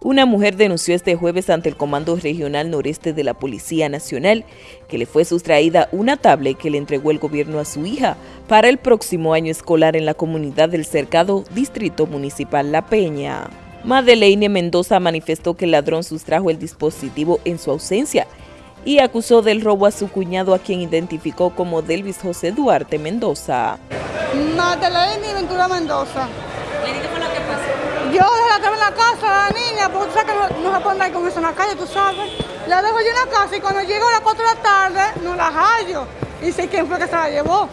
Una mujer denunció este jueves ante el Comando Regional Noreste de la Policía Nacional que le fue sustraída una tablet que le entregó el gobierno a su hija para el próximo año escolar en la comunidad del cercado Distrito Municipal La Peña. Madeleine Mendoza manifestó que el ladrón sustrajo el dispositivo en su ausencia y acusó del robo a su cuñado a quien identificó como Delvis José Duarte Mendoza. Madeleine Ventura Mendoza. qué fue lo que pasó? Yo dejé en la casa porque tú sabes que no, se puede andar con eso en la calle, tú sabes. La dejo yo en la casa y cuando llego a las 4 de la tarde, no la hallo. Y sé quién fue que se la llevó.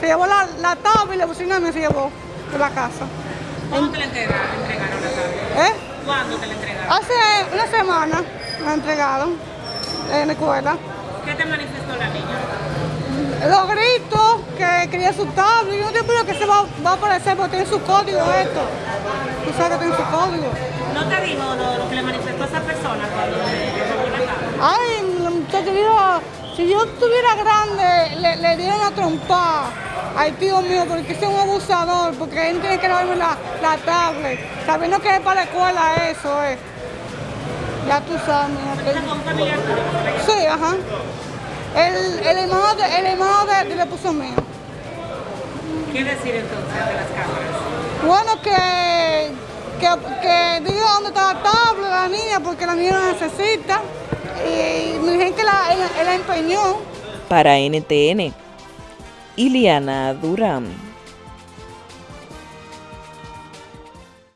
Se llevó la, la tabla y la bocina me se llevó de la casa. ¿Cuándo te la entregaron, entregaron la tabla? ¿Eh? ¿Cuándo te la entregaron? Hace una semana me la entregaron en la escuela. ¿Qué te manifestó la niña? Los gritos, que quería su tabla, y no te que se va, va, a aparecer porque tiene su código esto. Tú sabes que tiene su código. ¿No te dijo lo, lo que le manifestó a esa persona cuando le la? Ay, el muchacho dijo, si yo estuviera grande, le, le diera una trompa. Ay, tío mío, porque es un abusador, porque él tiene que darme la, la tablet, sabiendo que es para la escuela eso, eh. Ya tú sabes, Sí, ajá. El, el hermano, de, el hermano de, de, esposo mío. ¿Qué decir entonces de las cámaras? Bueno, que, que, que diga dónde está la tabla la niña, porque la niña la necesita. Y dijeron que la, él la empeñó. Para NTN, Iliana Durán.